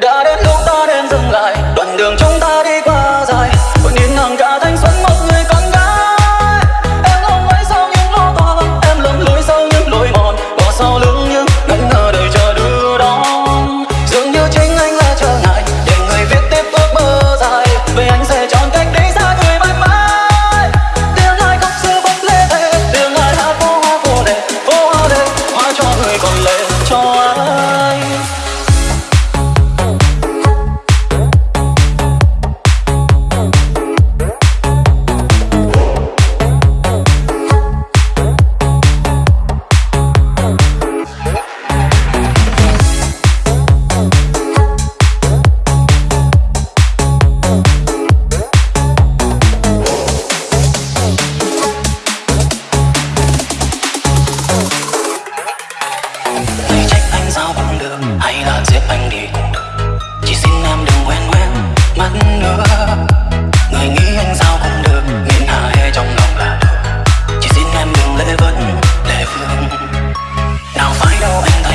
đã đến lúc ta nên dừng lại, đoạn đường chúng ta đi qua dài. Còn nhìn ngần cả thanh xuân, một người con gái. Em không phải sau những lo toan em lầm lối sau những lối mòn. Bỏ sau lưng những ngẩn ngờ đời chờ đưa đón. Dường như chính anh là trở ngại, để người viết tiếp ước mơ dài. Về anh sẽ chọn cách đi xa người mãi mãi. Tiếng ai không xưa vẫn lê thế tiếng ai hát phố hoa phố đề phố hoa đề hoa cho người còn lệ cho anh No.